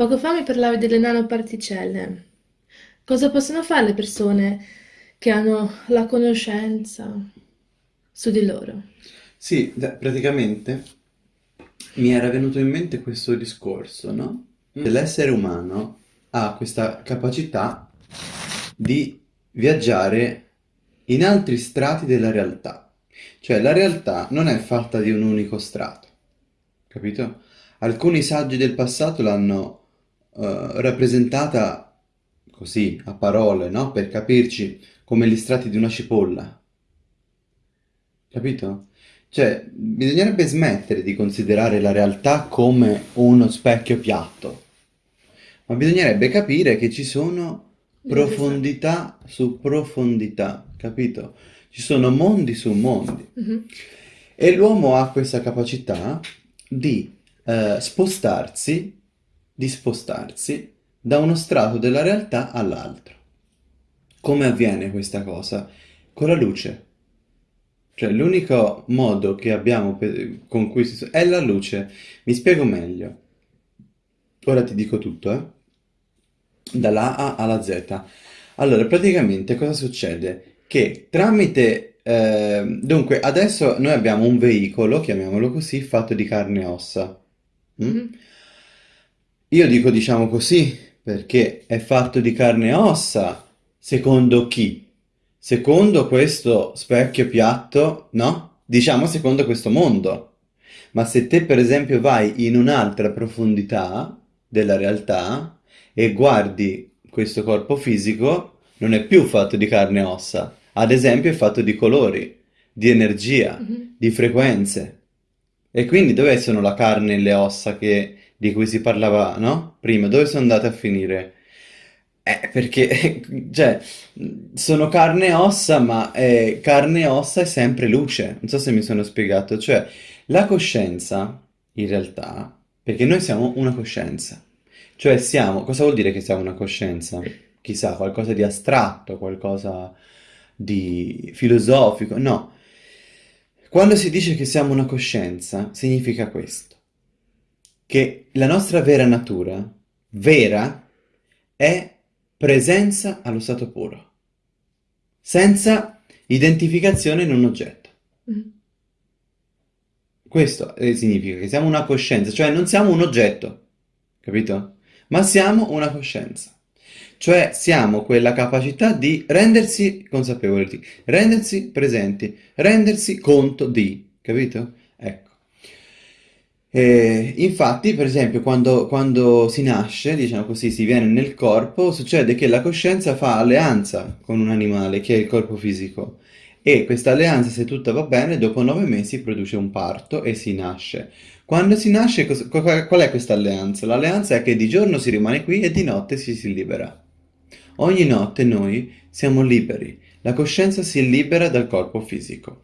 Poco fa mi parlavi delle nanoparticelle. Cosa possono fare le persone che hanno la conoscenza su di loro? Sì, da- praticamente mi era venuto in mente questo discorso, no? L'essere umano ha questa capacità di viaggiare in altri strati della realtà. Cioè, la realtà non è fatta di un unico strato, capito? Alcuni saggi del passato l'hanno eh, rappresentata così, a parole, no? Per capirci, come gli strati di una cipolla, capito? Cioè, bisognerebbe smettere di considerare la realtà come uno specchio piatto, ma bisognerebbe capire che ci sono profondità su profondità, capito? Ci sono mondi su mondi. Mhm. E l'uomo ha questa capacità di eh, spostarsi, di spostarsi da uno strato della realtà all'altro. Come avviene questa cosa? Con la luce. Cioè, l'unico modo che abbiamo con cui si... è la luce. Mi spiego meglio. Ora ti dico tutto, eh? Dalla A alla Z. Allora, praticamente cosa succede? Che tramite... eh, dunque, adesso noi abbiamo un veicolo, chiamiamolo così, fatto di carne e ossa. mm? Mhm. Io dico diciamo così perché è fatto di carne e ossa, secondo chi? Secondo questo specchio piatto, no? Diciamo secondo questo mondo. Ma se te per esempio vai in un'altra profondità della realtà e guardi questo corpo fisico, non è più fatto di carne e ossa. Ad esempio è fatto di colori, di energia, Mhm. di frequenze. E quindi dove sono la carne e le ossa che- di cui si parlava, no? Prima, dove sono andate a finire? Eh, perché, cioè, sono carne e ossa, ma eh, carne e ossa è sempre luce. Non so se mi sono spiegato. Cioè, la coscienza, in realtà, perché noi siamo una coscienza. Cioè, siamo... Cosa vuol dire che siamo una coscienza? Chissà, qualcosa di astratto, qualcosa di filosofico. No. Quando si dice che siamo una coscienza, significa questo, che la nostra vera natura, vera, è presenza allo stato puro, senza identificazione in un oggetto. Mhm. Questo eh, significa che siamo una coscienza, cioè non siamo un oggetto, capito? Ma siamo una coscienza. Cioè siamo quella capacità di rendersi consapevoli, rendersi presenti, rendersi conto di, capito? Ecco. E infatti, per esempio, quando, quando si nasce, diciamo così, si viene nel corpo, succede che la coscienza fa alleanza con un animale, che è il corpo fisico. E questa alleanza, se tutta va bene, dopo nove mesi produce un parto e si nasce. Quando si nasce, qual è questa alleanza? L'alleanza è che di giorno si rimane qui e di notte si si libera. Ogni notte noi siamo liberi, la coscienza si libera dal corpo fisico.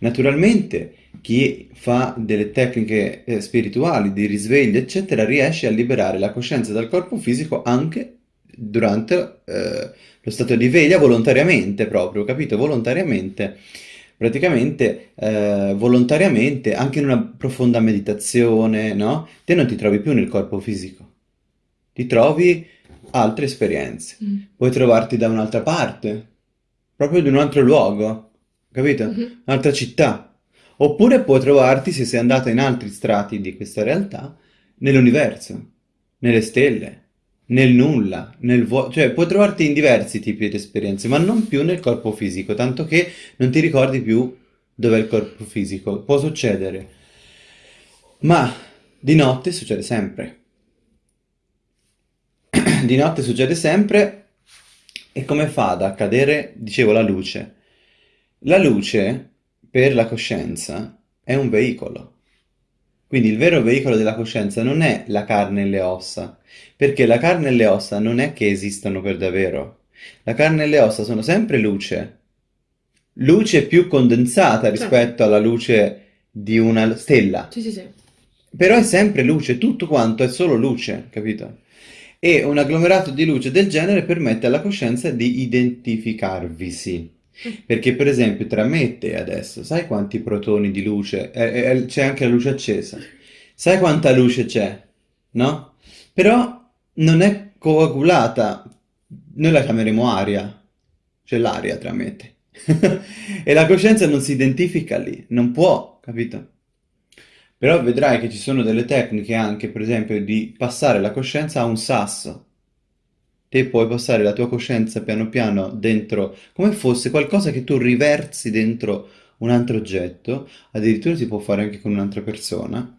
Naturalmente, chi fa delle tecniche eh, spirituali di risveglio, eccetera, riesce a liberare la coscienza dal corpo fisico anche durante eh, lo stato di veglia, volontariamente proprio, capito? Volontariamente. Praticamente, eh, volontariamente, anche in una profonda meditazione, no? Te non ti trovi più nel corpo fisico, ti trovi altre esperienze. Mhm. Puoi trovarti da un'altra parte, proprio in un altro luogo, capito? Mhm. Un'altra città. Oppure puoi trovarti, se sei andato in altri strati di questa realtà, nell'universo, nelle stelle, nel nulla, nel vuoto, cioè puoi trovarti in diversi tipi di esperienze, ma non più nel corpo fisico, tanto che non ti ricordi più dov'è il corpo fisico. Può succedere, ma di notte succede sempre. Di notte succede sempre e come fa ad accadere, dicevo, la luce? La luce, per la coscienza, è un veicolo. Quindi il vero veicolo della coscienza non è la carne e le ossa, perché la carne e le ossa non è che esistano per davvero. La carne e le ossa sono sempre luce. Luce più condensata Certo. rispetto alla luce di una stella. Sì, sì, sì. Però è sempre luce, tutto quanto è solo luce, capito? E un agglomerato di luce del genere permette alla coscienza di identificarvisi. Perché, per esempio, tra me e te adesso, sai quanti protoni di luce? eh, eh, c'è anche la luce accesa. sai quanta luce c'è, no? Però non è coagulata, noi la chiameremo aria, cioè l'aria tramite. E la coscienza non si identifica lì, non può, capito? Però vedrai che ci sono delle tecniche anche, per esempio, di passare la coscienza a un sasso. Te puoi passare la tua coscienza piano piano dentro, come fosse qualcosa che tu riversi dentro un altro oggetto, addirittura si può fare anche con un'altra persona,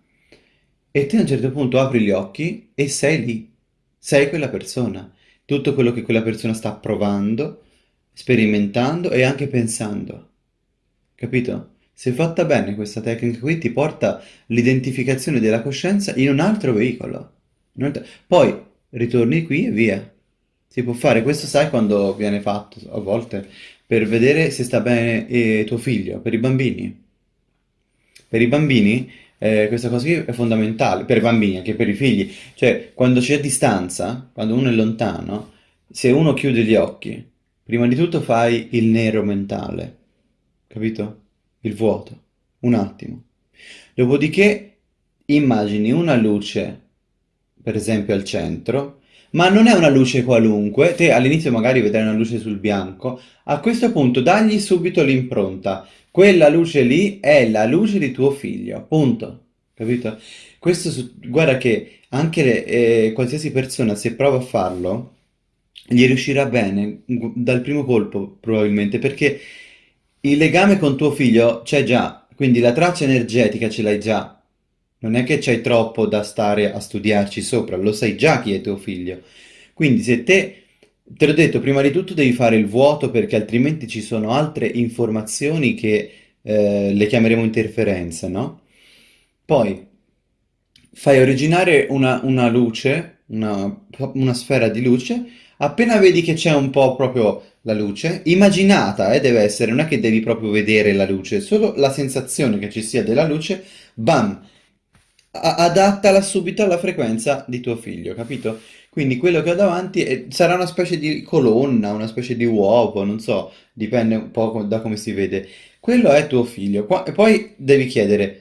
e te a un certo punto apri gli occhi e sei lì, sei quella persona. Tutto quello che quella persona sta provando, sperimentando e anche pensando. Capito? Se fatta bene questa tecnica qui ti porta l'identificazione della coscienza in un altro veicolo. Poi ritorni qui e via. Si può fare, questo sai quando viene fatto a volte per vedere se sta bene eh, tuo figlio, per i bambini. Per i bambini eh, questa cosa qui è fondamentale, per i bambini, anche per i figli. Cioè, quando c'è distanza, quando uno è lontano, se uno chiude gli occhi, prima di tutto fai il nero mentale, capito? Il vuoto, un attimo. Dopodiché immagini una luce, per esempio al centro, ma non è una luce qualunque, te all'inizio magari vedrai una luce sul bianco, a questo punto dagli subito l'impronta, quella luce lì è la luce di tuo figlio, punto, capito? Questo, su- guarda che anche le- eh, qualsiasi persona se prova a farlo, gli riuscirà bene dal primo colpo probabilmente, perché il legame con tuo figlio c'è già, quindi la traccia energetica ce l'hai già. Non è che c'hai troppo da stare a studiarci sopra, lo sai già chi è tuo figlio. Quindi se te, te l'ho detto, prima di tutto devi fare il vuoto perché altrimenti ci sono altre informazioni che eh, le chiameremo interferenze, no? Poi fai originare una, una luce, una, una sfera di luce, appena vedi che c'è un po' proprio la luce, immaginata, eh, deve essere, non è che devi proprio vedere la luce, solo la sensazione che ci sia della luce, bam, adattala subito alla frequenza di tuo figlio, capito? Quindi quello che ho davanti è- sarà una specie di colonna, una specie di uovo, non so, dipende un po' da come si vede. Quello è tuo figlio. Qua- e poi devi chiedere,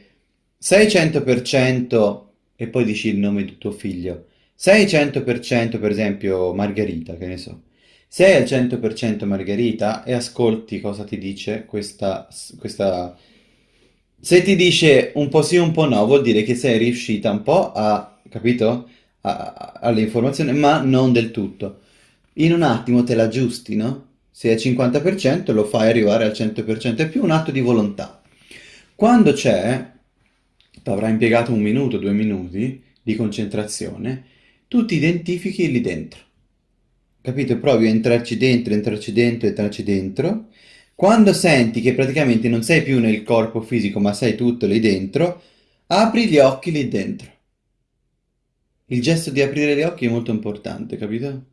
sei 100% e poi dici il nome di tuo figlio. Sei 100% per esempio Margherita, che ne so. Sei al 100% Margherita e ascolti cosa ti dice questa, questa... Se ti dice un po' sì, un po' no, vuol dire che sei riuscita un po' a, capito? All'informazione, ma non del tutto. In un attimo te la aggiusti, no? Se è 50% lo fai arrivare al 100%, è più un atto di volontà. Quando c'è, ti avrà impiegato un minuto, due minuti di concentrazione, tu ti identifichi lì dentro. Capito? Provi a entrarci dentro, entrarci dentro, entrarci dentro. Quando senti che praticamente non sei più nel corpo fisico, ma sei tutto lì dentro, apri gli occhi lì dentro. Il gesto di aprire gli occhi è molto importante, capito?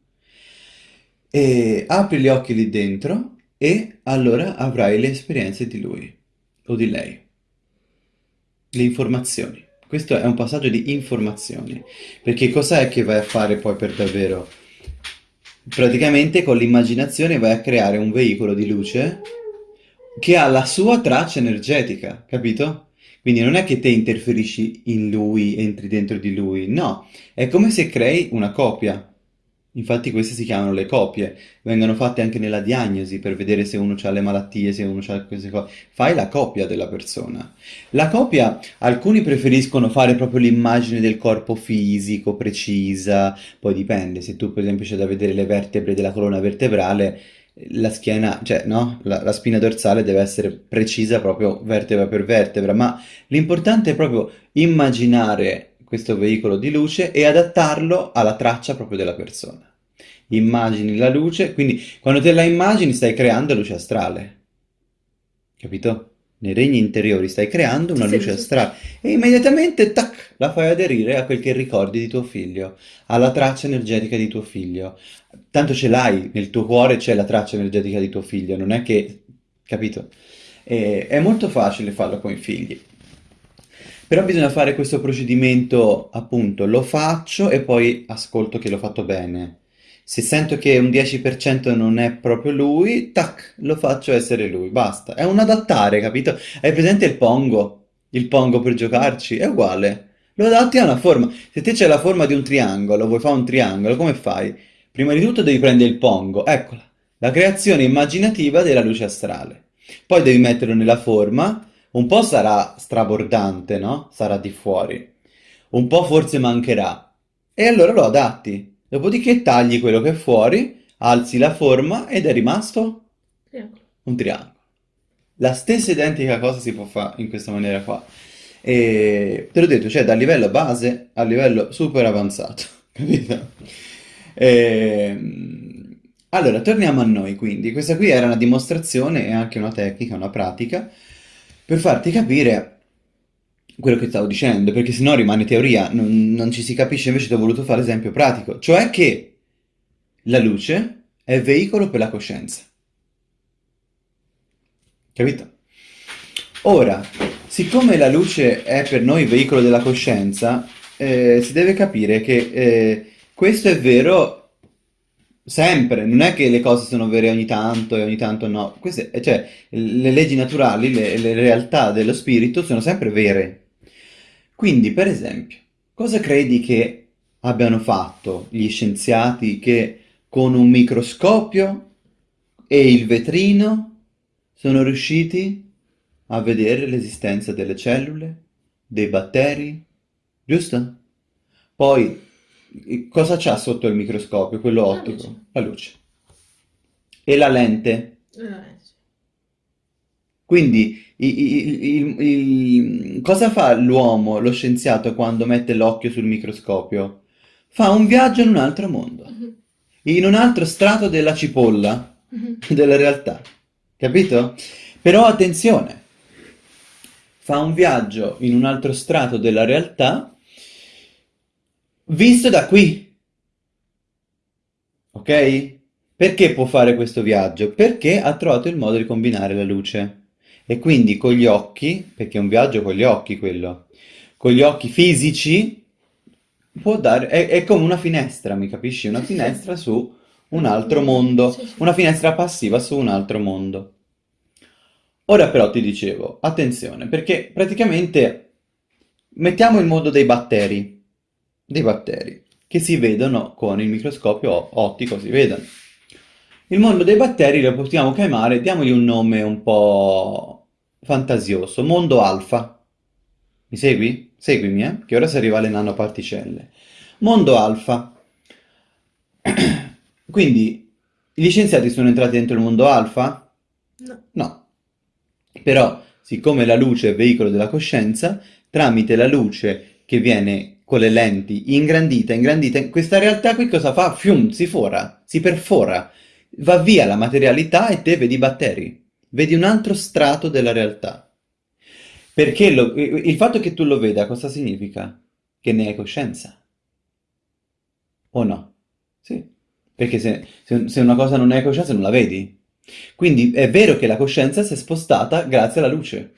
E apri gli occhi lì dentro e allora avrai le esperienze di lui o di lei, le informazioni. Questo è un passaggio di informazioni, perché cos'è che vai a fare poi per davvero? Praticamente con l'immaginazione vai a creare un veicolo di luce che ha la sua traccia energetica, capito? Quindi non è che te interferisci in lui, entri dentro di lui, no, è come se crei una copia. Infatti queste si chiamano le copie, vengono fatte anche nella diagnosi per vedere se uno ha le malattie, se uno ha queste cose. Fai la copia della persona. La copia, alcuni preferiscono fare proprio l'immagine del corpo fisico, precisa, poi dipende, se tu per esempio c'è da vedere le vertebre della colonna vertebrale, la schiena, cioè no, la, la spina dorsale deve essere precisa proprio vertebra per vertebra, ma l'importante è proprio immaginare questo veicolo di luce e adattarlo alla traccia proprio della persona. Immagini la luce, quindi quando te la immagini stai creando luce astrale, capito? Nei regni interiori stai creando una luce astrale e immediatamente, tac, la fai aderire a quel che ricordi di tuo figlio, alla traccia energetica di tuo figlio. Tanto ce l'hai, nel tuo cuore c'è la traccia energetica di tuo figlio, non è che, capito? E- è molto facile farlo con i figli. Però bisogna fare questo procedimento, appunto, lo faccio e poi ascolto che l'ho fatto bene. Se sento che un 10% non è proprio lui, tac, lo faccio essere lui, basta. È un adattare, capito? Hai presente il Pongo? Il Pongo per giocarci? È uguale. Lo adatti a una forma. Se te c'è la forma di un triangolo, vuoi fare un triangolo, come fai? Prima di tutto devi prendere il pongo, eccola, la creazione immaginativa della luce astrale. Poi devi metterlo nella forma, un po' sarà strabordante, no? Sarà di fuori. Un po' forse mancherà. E allora lo adatti. Dopodiché tagli quello che è fuori, alzi la forma ed è rimasto Triangolo. un triangolo. La stessa identica cosa si può fare in questa maniera qua. E te l'ho detto, cioè dal livello base al livello super avanzato, capito? Ehm, allora, torniamo a noi quindi. Questa qui era una dimostrazione e anche una tecnica, una pratica, per farti capire quello che stavo dicendo, perché sennò rimane teoria, non, non ci si capisce, invece ti ho voluto fare esempio pratico, cioè che la luce è veicolo per la coscienza. Capito? Ora, siccome la luce è per noi veicolo della coscienza, eh, si deve capire che eh, questo è vero sempre, non è che le cose sono vere ogni tanto e ogni tanto no. Queste, eh, cioè, le leggi naturali, le, le realtà dello spirito sono sempre vere. Quindi, per esempio, cosa credi che abbiano fatto gli scienziati che con un microscopio e il vetrino sono riusciti a vedere l'esistenza delle cellule, dei batteri, giusto? Poi, cosa c'ha sotto il microscopio, quello La luce. ottico? La luce. E la lente? Eh, sì. Quindi, i- i- il- il- cosa fa l'uomo, lo scienziato, quando mette l'occhio sul microscopio? Fa un viaggio in un altro mondo, Mhm. in un altro strato della cipolla Mhm. della realtà, capito? Però attenzione, fa un viaggio in un altro strato della realtà visto da qui, ok? Perché può fare questo viaggio? Perché ha trovato il modo di combinare la luce. E quindi con gli occhi, perché è un viaggio con gli occhi quello, con gli occhi fisici può dare, è, è come una finestra, mi capisci? Una finestra su un altro mondo, una finestra passiva su un altro mondo. Ora però ti dicevo, attenzione, perché praticamente mettiamo il mondo dei batteri, dei batteri, che si vedono con il microscopio ottico, si vedono. Il mondo dei batteri lo possiamo chiamare, diamogli un nome un po' fantasioso, mondo alfa. Mi segui? Seguimi, eh? Che ora si arriva alle nanoparticelle. Mondo alfa. Quindi, gli scienziati sono entrati dentro il mondo alfa? No. No. Però, siccome la luce è veicolo della coscienza, tramite la luce che viene con le lenti ingrandita, ingrandita, questa realtà qui cosa fa? Fium, si fora, si perfora, va via la materialità e te vedi i batteri, vedi un altro strato della realtà. Perché lo- il fatto che tu lo veda cosa significa? Che ne hai coscienza. O no? Sì. Perché se, se- una cosa non ne hai coscienza non la vedi. Quindi è vero che la coscienza si è spostata grazie alla luce.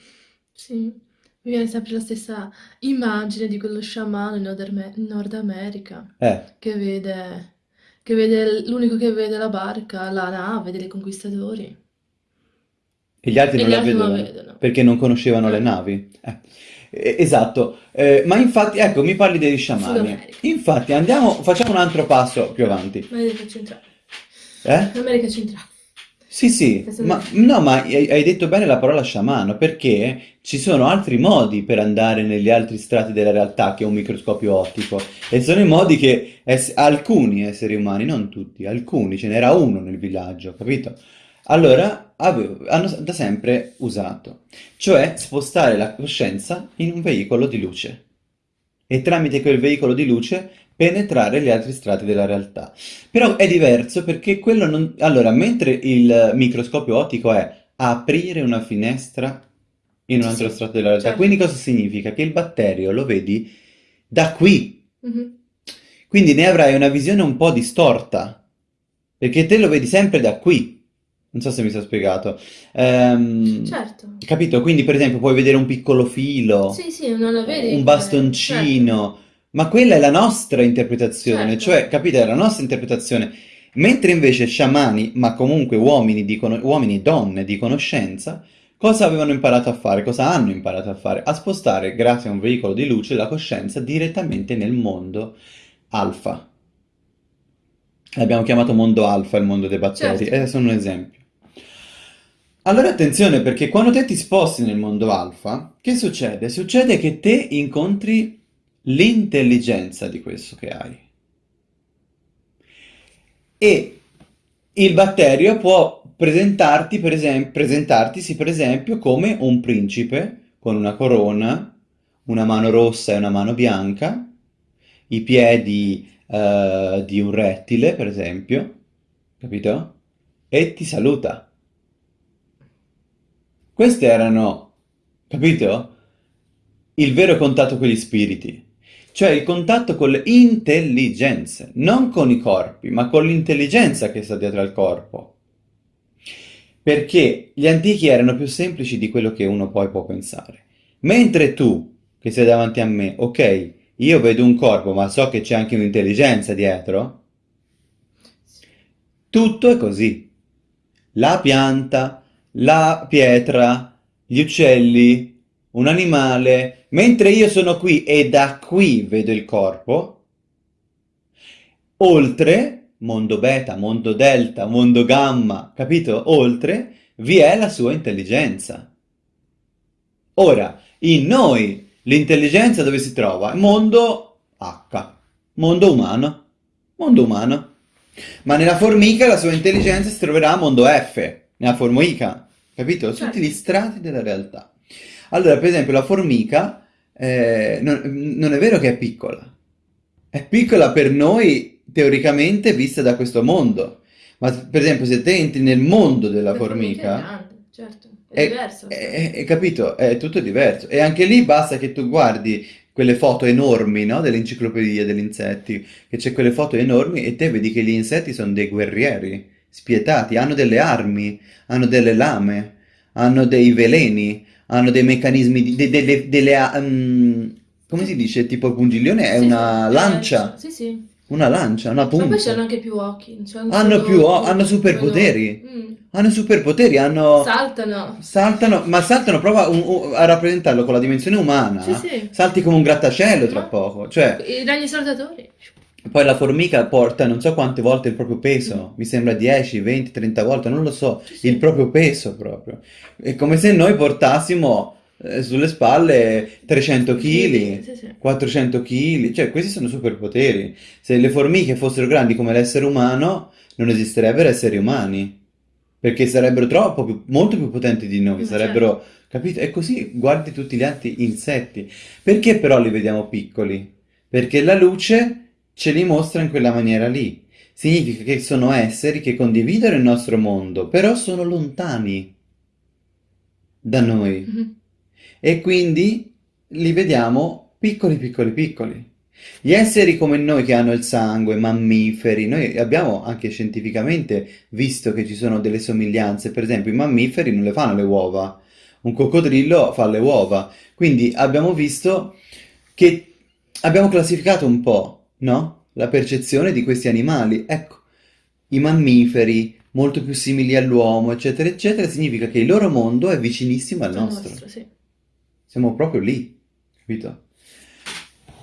Sì, mi viene sempre la stessa immagine di quello sciamano in Nord, Nord America Eh, che vede, che vede l'unico che vede la barca, la nave dei conquistatori. E gli altri E non gli la altri non la vedevano vedono. perché non conoscevano le Eh. navi. Eh, esatto. Eh, ma infatti, ecco, mi parli degli sciamani. Infatti, andiamo, facciamo un altro passo più avanti. America centrale. Eh? America centrale. Sì, sì, ma non- no, ma hai, detto bene la parola sciamano, perché ci sono altri modi per andare negli altri strati della realtà che un microscopio ottico. E sono i modi che ess- alcuni esseri umani, non tutti, alcuni, ce n'era uno nel villaggio, capito? Allora avevo- hanno da sempre usato, cioè spostare la coscienza in un veicolo di luce e tramite quel veicolo di luce penetrare gli altri strati della realtà. Però è diverso perché quello non... Allora, mentre il microscopio ottico è aprire una finestra in un Sì, altro sì, strato della realtà, certo. quindi cosa significa? Che il batterio lo vedi da qui, Mhm. quindi ne avrai una visione un po' distorta, perché te lo vedi sempre da qui. Non so se mi sono spiegato. Ehm, Certo. capito? Quindi, per esempio, puoi vedere un piccolo filo, Sì, sì, non la vedi un come- bastoncino, ma quella è la nostra interpretazione, Certo. cioè, capite, è la nostra interpretazione. Mentre invece sciamani, ma comunque uomini, di cono- uomini e donne di conoscenza, Cosa avevano imparato a fare? Cosa hanno imparato a fare? A spostare, grazie a un veicolo di luce, la coscienza direttamente nel mondo alfa. L'abbiamo chiamato mondo alfa, il mondo dei batteri, Certo. e sono un esempio. Allora attenzione perché quando te ti sposti nel mondo alfa, che succede? Succede che te incontri l'intelligenza di questo che hai. E il batterio può presentarti, per esempio, presentartisi per esempio come un principe con una corona, una mano rossa e una mano bianca, i piedi eh, di un rettile, per esempio, capito? E ti saluta. Questi erano, capito? Il vero contatto con gli spiriti, cioè il contatto con le intelligenze, non con i corpi, ma con l'intelligenza che sta dietro al corpo. Perché gli antichi erano più semplici di quello che uno poi può pensare. Mentre tu, che sei davanti a me, ok, io vedo un corpo, ma so che c'è anche un'intelligenza dietro, tutto è così. La pianta, la pietra, gli uccelli, un animale, mentre io sono qui e da qui vedo il corpo, oltre, mondo beta, mondo delta, mondo gamma, capito? Oltre, vi è la sua intelligenza. Ora, in noi l'intelligenza dove si trova? Mondo H, mondo umano, mondo umano. Ma nella formica la sua intelligenza si troverà a mondo F, nella formica, capito? Tutti Certo. gli strati della realtà. Allora, per esempio, la formica eh, non, non è vero che è piccola, è piccola per noi teoricamente vista da questo mondo, ma per esempio se te entri nel mondo della La formica è grande, certo, è è, diverso. è- è- capito? È tutto diverso. E anche lì basta che tu guardi quelle foto enormi, no? Dell'enciclopedia degli insetti, che c'è quelle foto enormi e te vedi che gli insetti sono dei guerrieri, spietati, hanno delle armi, hanno delle lame, hanno dei veleni, hanno dei meccanismi, di, de- delle, delle, mm, come si dice? Tipo il pungiglione è Sì, una sì, lancia, eh, sì, sì. una lancia, una Ma poi punta. c'hanno anche più occhi, cioè Hanno più, o- hanno superpoteri. Mm. Hanno superpoteri, hanno... Saltano. Saltano, ma saltano proprio a, un- un- a rappresentarlo con la dimensione umana. Sì, sì. Salti come un grattacielo tra No? poco. Cioè, I ragni saltatori. Poi la formica porta non so quante volte il proprio peso. Mi sembra 10, 20, 30 volte, non lo so. Il proprio peso proprio. È come se noi portassimo eh, sulle spalle 300 kg. Sì, sì. 400 kg, cioè questi sono superpoteri. Se le formiche fossero grandi come l'essere umano, non esisterebbero esseri umani, perché sarebbero troppo più, molto più potenti di noi, Ma sarebbero, capito? E così guardi tutti gli altri insetti. Perché però li vediamo piccoli? Perché la luce ce li mostra in quella maniera lì. Significa che sono esseri che condividono il nostro mondo, però sono lontani da noi. Mhm. E quindi li vediamo piccoli, piccoli, piccoli. Gli esseri come noi che hanno il sangue, mammiferi, noi abbiamo anche scientificamente visto che ci sono delle somiglianze. Per esempio, i mammiferi non le fanno le uova, un coccodrillo fa le uova. Quindi abbiamo visto che abbiamo classificato un po', no? La percezione di questi animali. Ecco, i mammiferi molto più simili all'uomo, eccetera, eccetera, significa che il loro mondo è vicinissimo al nostro. nostro, sì. Siamo proprio lì, capito?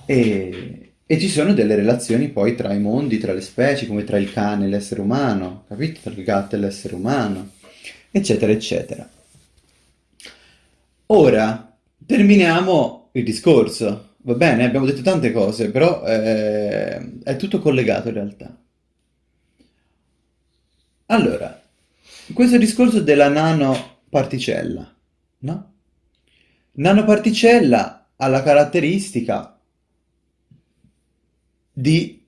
E, e ci sono delle relazioni poi tra i mondi, tra le specie, come tra il cane e l'essere umano, capito? Tra il gatto e l'essere umano, eccetera, eccetera. Ora, terminiamo il discorso. Va bene, abbiamo detto tante cose, però eh, è tutto collegato in realtà. Allora, questo discorso della nanoparticella, no? Nanoparticella ha la caratteristica di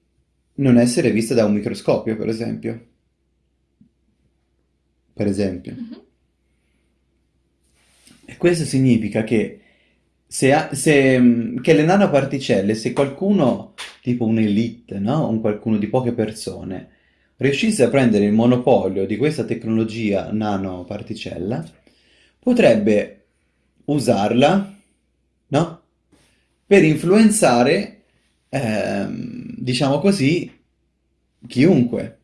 non essere vista da un microscopio, per esempio. Per esempio. Mhm. E questo significa che, se, se, mh, che le nanoparticelle, se qualcuno, tipo un'elite, no? Un qualcuno di poche persone, riuscisse a prendere il monopolio di questa tecnologia nanoparticella, potrebbe usarla, no? Per influenzare, ehm, diciamo così, chiunque.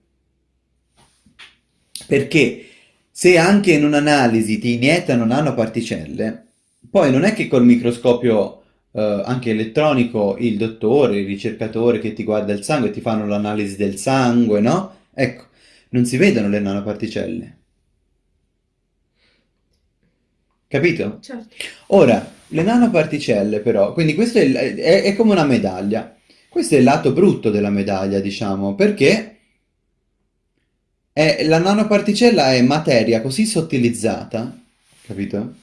Perché se anche in un'analisi ti iniettano nanoparticelle, poi non è che col microscopio eh, anche elettronico il dottore, il ricercatore che ti guarda il sangue ti fanno l'analisi del sangue, no? Ecco, non si vedono le nanoparticelle. Capito? Certo. Ora, le nanoparticelle però, quindi questo è, il- è- è come una medaglia. Questo è il lato brutto della medaglia, diciamo, perché è- la nanoparticella è materia così sottilizzata, capito?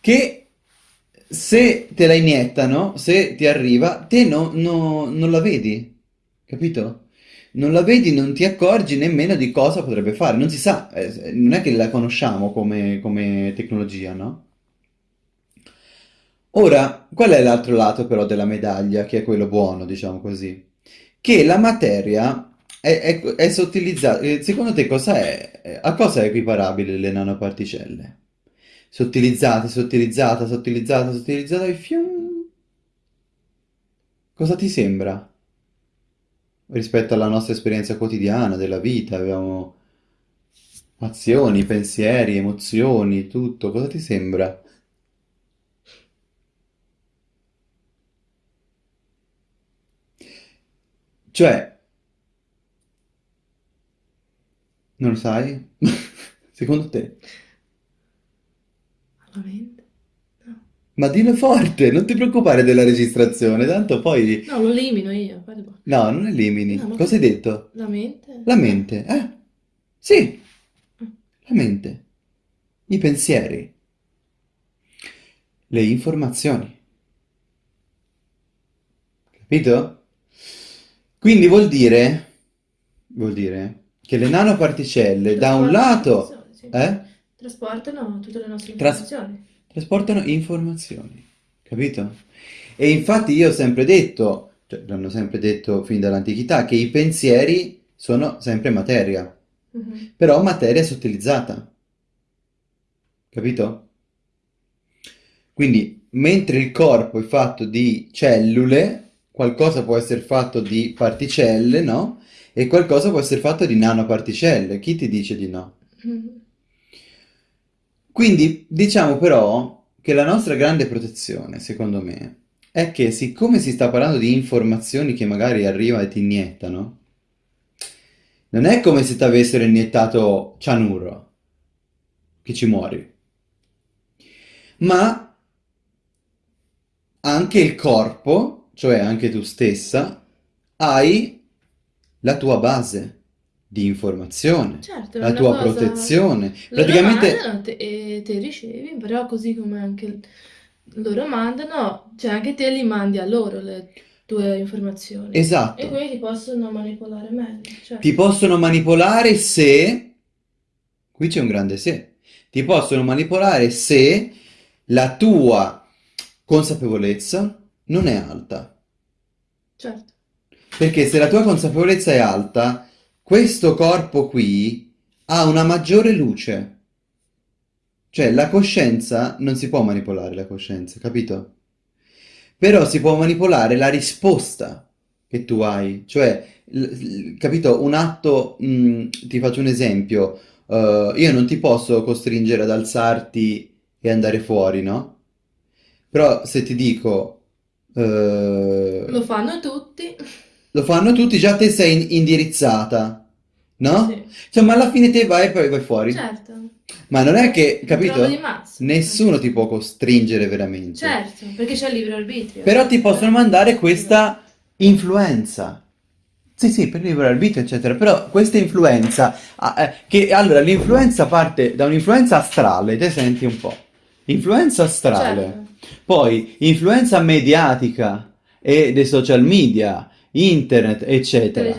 Che se te la iniettano, se ti arriva, te no- no- non la vedi, capito? Non la vedi, non ti accorgi nemmeno di cosa potrebbe fare, non si sa, eh, non è che la conosciamo come, come tecnologia, no? Ora, qual è l'altro lato però della medaglia, che è quello buono, diciamo così? Che la materia è, è, è sottilizzata. eh, Secondo te cosa è? eh, A cosa è equiparabile le nanoparticelle? Sottilizzate, sottilizzata, sottilizzata, sottilizzata e fium. Cosa ti sembra rispetto alla nostra esperienza quotidiana della vita? Abbiamo azioni, pensieri, emozioni, tutto. Cosa ti sembra? Cioè, non lo sai? Secondo te? La mente? No. Ma dillo forte, non ti preoccupare della registrazione, tanto poi... No, lo elimino io. guarda. No, non elimini. No, ma Cosa hai detto? La mente? La mente, eh? Sì, la mente, i pensieri, le informazioni, capito? Quindi vuol dire, vuol dire che le nanoparticelle da un lato, sì. eh? Trasportano tutte le nostre Tras- informazioni. trasportano informazioni, capito? E infatti io ho sempre detto, cioè l'hanno sempre detto fin dall'antichità, che i pensieri sono sempre materia, Mhm. però materia sottilizzata, capito? Quindi, mentre il corpo è fatto di cellule, qualcosa può essere fatto di particelle, no? E qualcosa può essere fatto di nanoparticelle. Chi ti dice di no? Mhm. Quindi diciamo però che la nostra grande protezione, secondo me, è che siccome si sta parlando di informazioni che magari arrivano e ti iniettano, non è come se ti avessero iniettato cianuro, che ci muori, ma anche il corpo, cioè anche tu stessa, hai la tua base di informazione, Certo, la tua cosa... protezione. Loro Praticamente mandano te- e te ricevi, però così come anche loro mandano, cioè anche te li mandi a loro le tue informazioni. E Esatto. quindi ti possono manipolare meglio, Ti certo. possono manipolare se, qui c'è un grande se, ti possono manipolare se la tua consapevolezza non è alta. Certo. Perché se la tua consapevolezza è alta, questo corpo qui ha una maggiore luce. Cioè la coscienza non si può manipolare la coscienza, capito? Però si può manipolare la risposta che tu hai, cioè, capito? Un atto, mh, ti faccio un esempio, eh, io non ti posso costringere ad alzarti e andare fuori, no? Però se ti dico, eh, Lo fanno tutti. Lo fanno tutti, già te sei in- indirizzata, no? Sì. Cioè, ma alla fine te vai e poi vai fuori. Certo. Ma non è che, di capito? Nessuno ti può costringere veramente. Certo, perché c'è il libero arbitrio. Però ti possono mandare questa influenza. Sì, sì, per libero arbitrio, eccetera. Però questa influenza, ah, eh, che allora l'influenza parte da un'influenza astrale, te senti un po'. Influenza astrale, Certo. poi influenza mediatica e dei social media, internet, eccetera.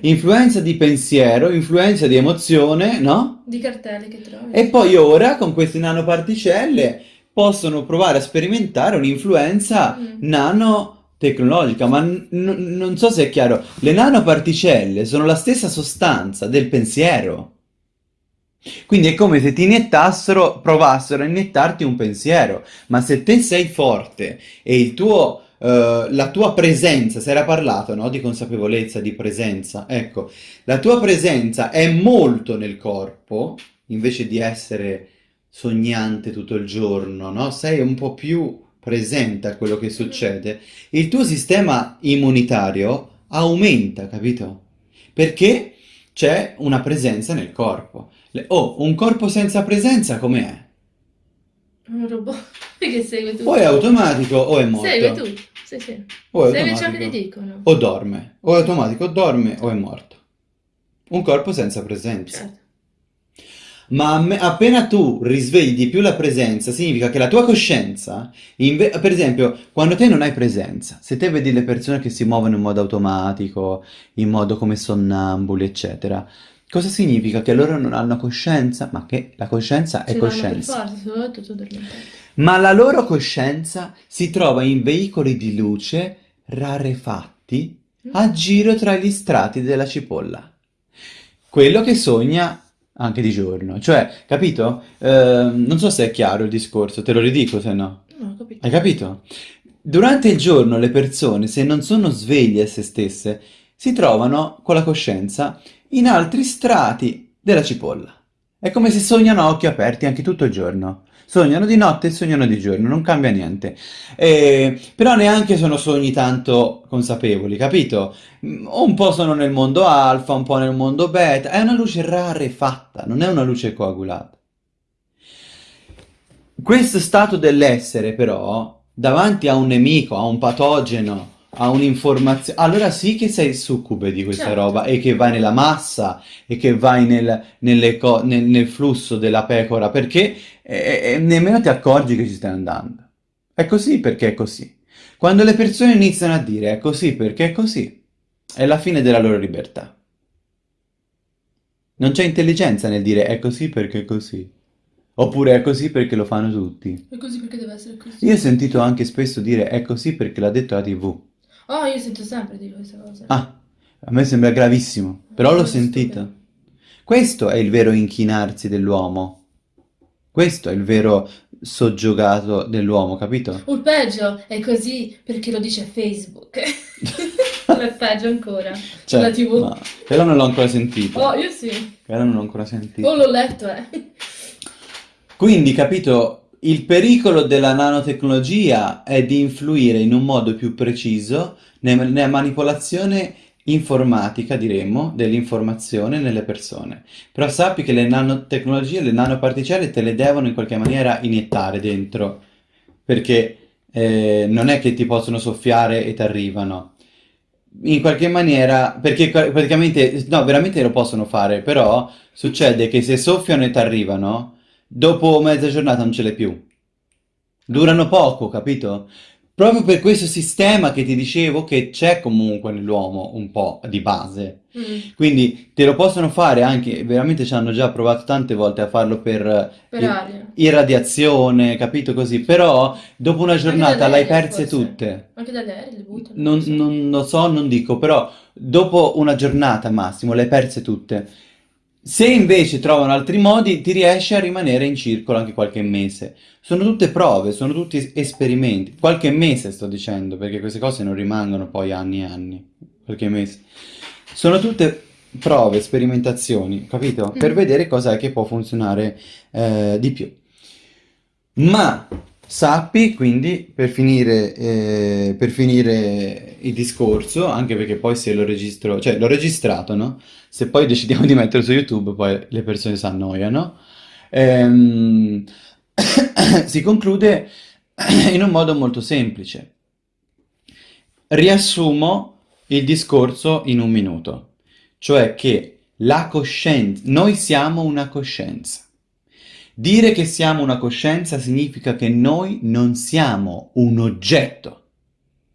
Influenza di pensiero, influenza di emozione, no? Di cartelle che trovi. E poi ora con queste nanoparticelle possono provare a sperimentare un'influenza Mm. nanotecnologica, ma non so se è chiaro, le nanoparticelle sono la stessa sostanza del pensiero. Quindi è come se ti iniettassero, provassero a iniettarti un pensiero, ma se te sei forte e il tuo, eh, la tua presenza, si era parlato, no? Di consapevolezza, di presenza, ecco, la tua presenza è molto nel corpo, invece di essere sognante tutto il giorno, no? Sei un po' più presente a quello che succede, il tuo sistema immunitario aumenta, capito? Perché c'è una presenza nel corpo. Oh, un corpo senza presenza com'è? Un robot che segue O è tutto. automatico o è Segue morto. tutto. Sì, sì. O è Segue ciò che automatico dicono. o dorme. O è automatico, o dorme o è morto. Un corpo senza presenza. Certo. Ma appena tu risvegli di più la presenza, significa che la tua coscienza, inve- per esempio, quando te non hai presenza, se te vedi le persone che si muovono in modo automatico, in modo come sonnambuli, eccetera, cosa significa? Che loro non hanno coscienza? Ma che la coscienza è Ce l'hanno per coscienza. forza, soprattutto tu addormentato. Ma la loro coscienza si trova in veicoli di luce rarefatti a giro tra gli strati della cipolla. Quello che sogna anche di giorno. Cioè, capito? Ehm, non so se è chiaro il discorso, te lo ridico se no. No, ho capito. Hai capito? Durante il giorno le persone, se non sono sveglie a se stesse, si trovano con la coscienza in altri strati della cipolla. È come se sognano a occhi aperti anche tutto il giorno. Sognano di notte e sognano di giorno, non cambia niente. Eh, però neanche sono sogni tanto consapevoli, capito? Mm, Un po' sono nel mondo alfa, un po' nel mondo beta. È una luce rarefatta, non è una luce coagulata. Questo stato dell'essere, però, davanti a un nemico, a un patogeno, a un'informazione, allora sì che sei succube di questa Certo. roba e che vai nella massa e che vai nel, nelle co- nel- nel flusso della pecora perché eh, eh, nemmeno ti accorgi che ci stai andando. È così perché è così. Quando le persone iniziano a dire è così perché è così, è la fine della loro libertà. Non c'è intelligenza nel dire è così perché è così. Oppure è così perché lo fanno tutti. È così perché deve essere così. Io ho sentito anche spesso dire è così perché l'ha detto la TV. Oh, io sento sempre dire questa cosa. Ah, a me sembra gravissimo, però l'ho Molto sentito. stupido. Questo è il vero inchinarsi dell'uomo. Questo è il vero soggiogato dell'uomo, capito? O il peggio è così perché lo dice Facebook. è peggio ancora. Cioè, La TV. no, quello non l'ho ancora sentito. Oh, io sì. Quello non l'ho ancora sentito. Oh, l'ho letto, eh. Quindi, capito, il pericolo della nanotecnologia è di influire in un modo più preciso ne- nella manipolazione informatica, diremmo, dell'informazione nelle persone. Però sappi che le nanotecnologie, le nanoparticelle te le devono in qualche maniera iniettare dentro, perché eh, non è che ti possono soffiare e ti arrivano. In qualche maniera, perché praticamente, no, veramente lo possono fare, però succede che se soffiano e ti arrivano, dopo mezza giornata non ce l'hai più. Durano poco, capito? Proprio per questo sistema che ti dicevo che c'è comunque nell'uomo un po' di base. Mm, Quindi te lo possono fare anche, veramente ci hanno già provato tante volte a farlo per per i- aria. irradiazione, capito così? Però dopo una giornata l'hai perse forse. tutte. Anche dalle aeree le buttano. Non, non lo so, non dico, però dopo una giornata massimo le hai perse tutte. Se invece trovano altri modi, ti riesci a rimanere in circolo anche qualche mese. Sono tutte prove, sono tutti es- esperimenti. Qualche mese sto dicendo, perché queste cose non rimangono poi anni e anni. Qualche mese. Sono tutte prove, sperimentazioni, capito? Per Mhm. vedere cosa è che può funzionare eh, di più. Ma sappi quindi, per finire, eh, per finire il discorso, anche perché poi se lo registro, cioè l'ho registrato, no? Se poi decidiamo di metterlo su YouTube, poi le persone si annoiano. Ehm, si conclude in un modo molto semplice. Riassumo il discorso in un minuto, cioè che la coscienza, noi siamo una coscienza. Dire che siamo una coscienza significa che noi non siamo un oggetto.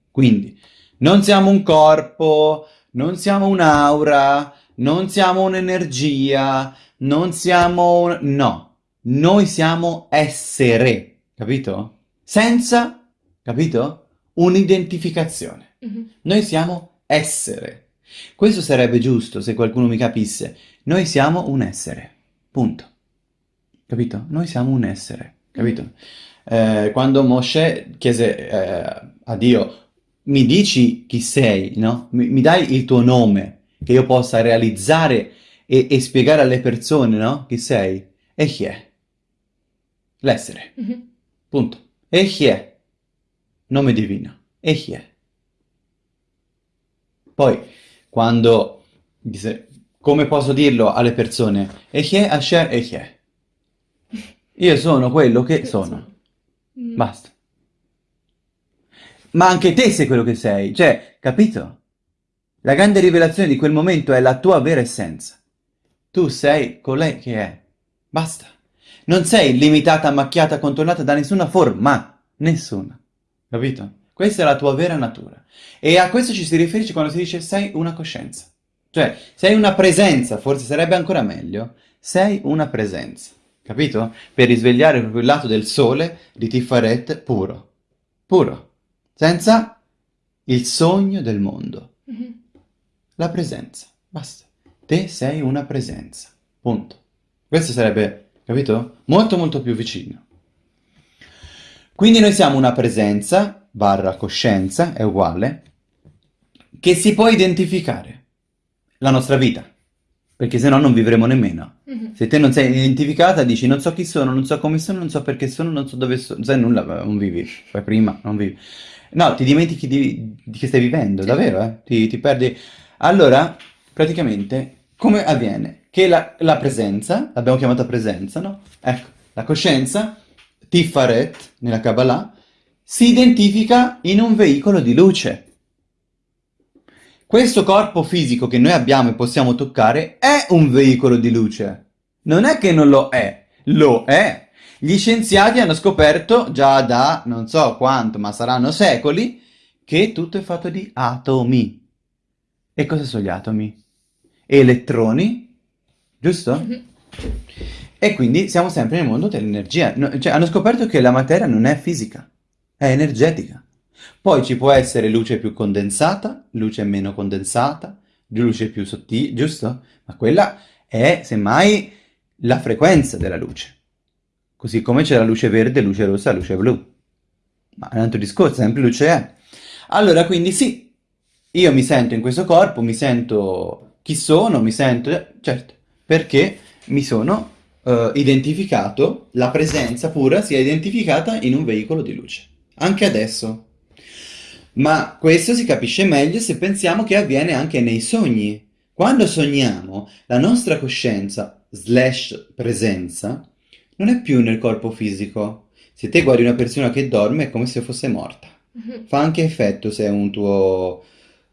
Quindi, non siamo un corpo, non siamo un'aura, non siamo un'energia, non siamo un... No, noi siamo essere, capito? Senza, capito? Un'identificazione. Mhm. Noi siamo essere. Questo sarebbe giusto se qualcuno mi capisse. Noi siamo un essere. Punto. Capito? Noi siamo un essere. Capito? Eh, quando Moshe chiese eh, a Dio, mi dici chi sei, no? Mi, mi dai il tuo nome, che io possa realizzare e, e spiegare alle persone, no? Chi sei? Echie. L'essere. Mhm. Punto. Echie. Nome divino. Echie. Poi, quando... dice- Come posso dirlo alle persone? Echie, Asher, Echie. Io sono quello che sono. Mm. Basta. Ma anche te sei quello che sei. Cioè, capito? La grande rivelazione di quel momento è la tua vera essenza. Tu sei colei che è. Basta. Non sei limitata, macchiata, contornata da nessuna forma. Nessuna. Capito? Questa è la tua vera natura. E a questo ci si riferisce quando si dice sei una coscienza. Cioè, sei una presenza, forse sarebbe ancora meglio. Sei una presenza. Capito? Per risvegliare proprio il lato del sole di Tiferet puro. Puro. Senza il sogno del mondo. Mhm. La presenza. Basta. Te sei una presenza. Punto. Questo sarebbe, capito? Molto molto più vicino. Quindi noi siamo una presenza, barra coscienza, è uguale, che si può identificare. La nostra vita. Perché se no non vivremo nemmeno. Mhm. Se te non sei identificata, dici non so chi sono, non so come sono, non so perché sono, non so dove sono, sai nulla, non vivi, fai prima, non vivi. No, ti dimentichi di, di che stai vivendo, Sì. davvero, eh? Ti, ti perdi. Allora, praticamente, come avviene? Che la, la presenza, l'abbiamo chiamata presenza, no? Ecco, la coscienza, Tiferet, nella Kabbalah, si identifica in un veicolo di luce. Questo corpo fisico che noi abbiamo e possiamo toccare è un veicolo di luce. Non è che non lo è, lo è. Gli scienziati hanno scoperto già da non so quanto, ma saranno secoli, che tutto è fatto di atomi. E cosa sono gli atomi? Elettroni, giusto? Mhm. E quindi siamo sempre nel mondo dell'energia. No- cioè, hanno scoperto che la materia non è fisica, è energetica. Poi ci può essere luce più condensata, luce meno condensata, luce più sottile, giusto? Ma quella è semmai la frequenza della luce. Così come c'è la luce verde, luce rossa, luce blu. Ma è un altro discorso, sempre luce è. Allora, quindi sì, io mi sento in questo corpo, mi sento chi sono, mi sento... Certo, perché mi sono eh, identificato, la presenza pura si è identificata in un veicolo di luce. Anche adesso. Ma questo si capisce meglio se pensiamo che avviene anche nei sogni. Quando sogniamo, la nostra coscienza slash presenza non è più nel corpo fisico. Se te guardi una persona che dorme è come se fosse morta. Mhm. Fa anche effetto se è un tuo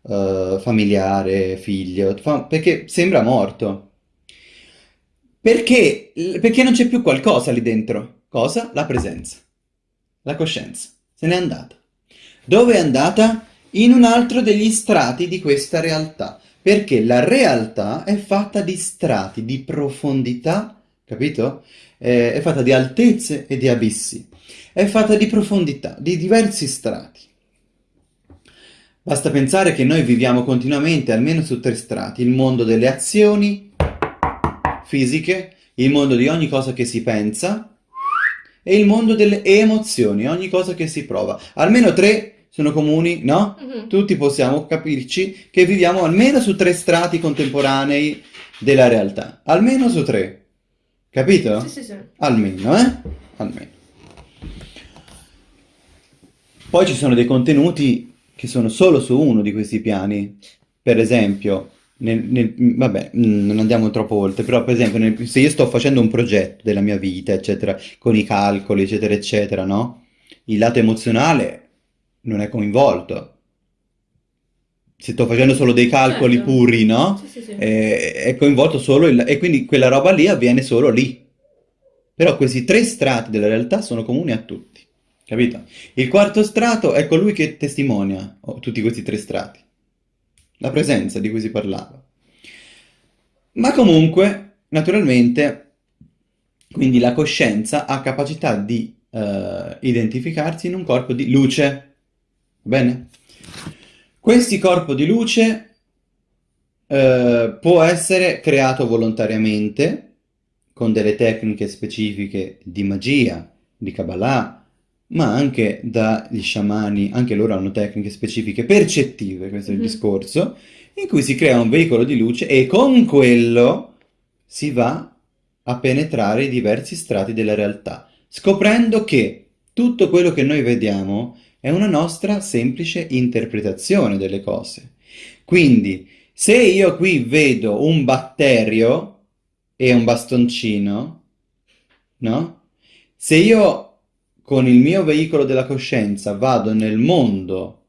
eh, familiare, figlio, fa- perché sembra morto. Perché? Perché non c'è più qualcosa lì dentro. Cosa? La presenza. La coscienza. Se n'è andata. Dove è andata? In un altro degli strati di questa realtà. Perché la realtà è fatta di strati, di profondità, capito? Eh, è fatta di altezze e di abissi. È fatta di profondità, di diversi strati. Basta pensare che noi viviamo continuamente, almeno su tre strati, il mondo delle azioni fisiche, il mondo di ogni cosa che si pensa e il mondo delle emozioni, ogni cosa che si prova. Almeno tre sono comuni, no? Mhm. Tutti possiamo capirci che viviamo almeno su tre strati contemporanei della realtà. Almeno su tre. Capito? Sì, sì, sì. Almeno, eh? Almeno. Poi ci sono dei contenuti che sono solo su uno di questi piani. Per esempio, nel- nel- vabbè, mm, non andiamo troppo oltre, però per esempio, nel- se io sto facendo un progetto della mia vita, eccetera, con i calcoli, eccetera, eccetera, no? Il lato emozionale non è coinvolto. Se sto facendo solo dei calcoli Certo. puri, no? Sì, sì, sì. Eh, è coinvolto solo il... e quindi quella roba lì avviene solo lì. Però questi tre strati della realtà sono comuni a tutti, capito? Il quarto strato è colui che testimonia oh, tutti questi tre strati, la presenza di cui si parlava. Ma comunque, naturalmente, quindi la coscienza ha capacità di eh, identificarsi in un corpo di luce, va bene? Questi corpo di luce eh, può essere creato volontariamente con delle tecniche specifiche di magia, di Kabbalah, ma anche dagli sciamani, anche loro hanno tecniche specifiche percettive, questo è il Mhm. discorso, in cui si crea un veicolo di luce e con quello si va a penetrare i diversi strati della realtà, scoprendo che tutto quello che noi vediamo è una nostra semplice interpretazione delle cose. Quindi, se io qui vedo un batterio e un bastoncino, no? Se io con il mio veicolo della coscienza vado nel mondo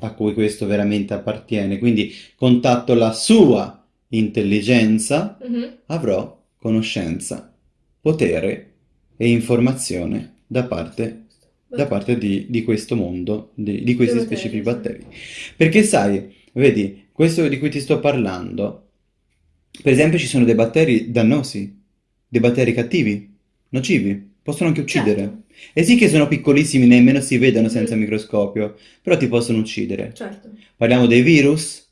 a cui questo veramente appartiene, quindi contatto la sua intelligenza, Mhm. avrò conoscenza, potere e informazione da parte, da parte di, di questo mondo, di, di questi specifici batteri. Perché sai, vedi, questo di cui ti sto parlando, per esempio ci sono dei batteri dannosi, dei batteri cattivi, nocivi, possono anche uccidere. Certo. E sì che sono piccolissimi, nemmeno si vedono senza Mhm. microscopio, però ti possono uccidere. Certo. Parliamo dei virus,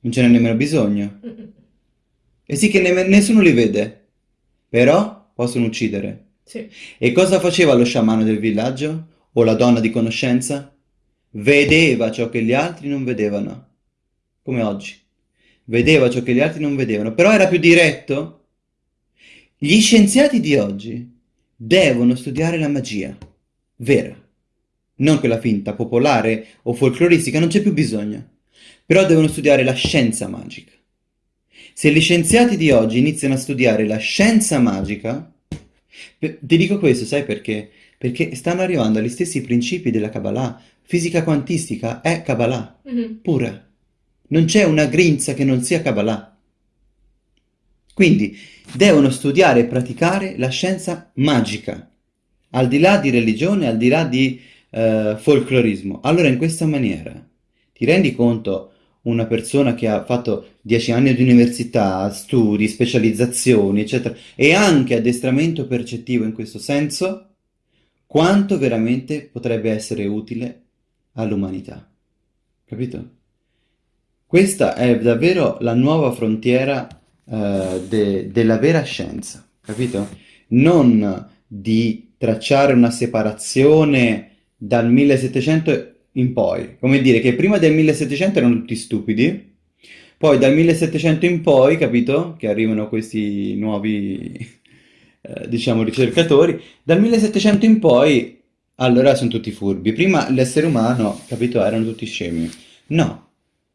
non ce n'è nemmeno bisogno. E sì che nemm- nessuno li vede, però possono uccidere. Sì. E cosa faceva lo sciamano del villaggio? O la donna di conoscenza? Vedeva ciò che gli altri non vedevano. Come oggi. Vedeva ciò che gli altri non vedevano, però era più diretto. Gli scienziati di oggi devono studiare la magia vera, non quella finta, popolare o folcloristica, non c'è più bisogno. Però devono studiare la scienza magica. Se gli scienziati di oggi iniziano a studiare la scienza magica, ti dico questo, sai perché? Perché stanno arrivando agli stessi principi della Kabbalah. Fisica quantistica è Kabbalah, Mhm. pura. Non c'è una grinza che non sia Kabbalah. Quindi devono studiare e praticare la scienza magica, al di là di religione, al di là di eh, folclorismo. Allora, in questa maniera, ti rendi conto una persona che ha fatto dieci anni di università, studi, specializzazioni, eccetera, e anche addestramento percettivo in questo senso, quanto veramente potrebbe essere utile all'umanità. Capito? Questa è davvero la nuova frontiera eh, de- della vera scienza, capito? Non di tracciare una separazione dal 1700 in poi, come dire che prima del 1700 erano tutti stupidi, poi dal 1700 in poi, capito? Che arrivano questi nuovi, eh, diciamo, ricercatori, dal 1700 in poi, allora sono tutti furbi. Prima l'essere umano, capito, erano tutti scemi. No,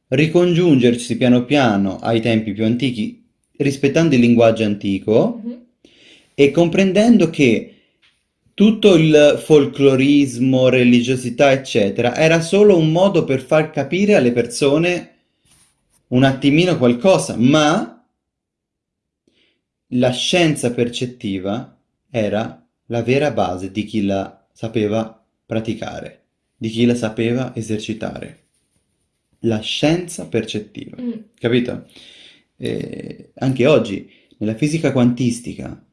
ricongiungersi piano piano ai tempi più antichi, rispettando il linguaggio antico Mhm. e comprendendo che tutto il folclorismo, religiosità, eccetera, era solo un modo per far capire alle persone un attimino qualcosa, ma la scienza percettiva era la vera base di chi la sapeva praticare, di chi la sapeva esercitare. La scienza percettiva, Mm. capito? Eh, anche oggi, nella fisica quantistica,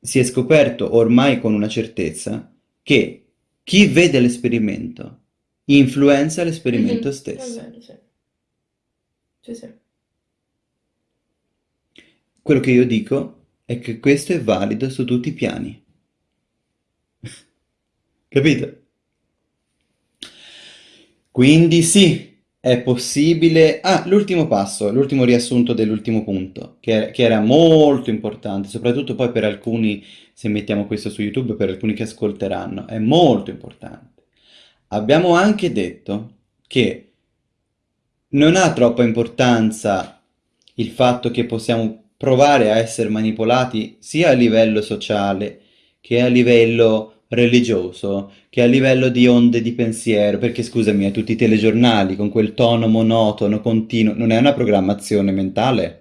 si è scoperto ormai con una certezza che chi vede l'esperimento influenza l'esperimento Mhm. È stesso. vero, sì. Sì, sì. Quello che io dico è che questo è valido su tutti i piani. Capito? Quindi sì, è possibile. Ah, l'ultimo passo, l'ultimo riassunto dell'ultimo punto, che, che era molto importante, soprattutto poi per alcuni, se mettiamo questo su YouTube, per alcuni che ascolteranno, è molto importante. Abbiamo anche detto che non ha troppa importanza il fatto che possiamo provare a essere manipolati sia a livello sociale che a livello religioso, che a livello di onde di pensiero, perché scusami, a tutti i telegiornali con quel tono monotono, continuo, non è una programmazione mentale?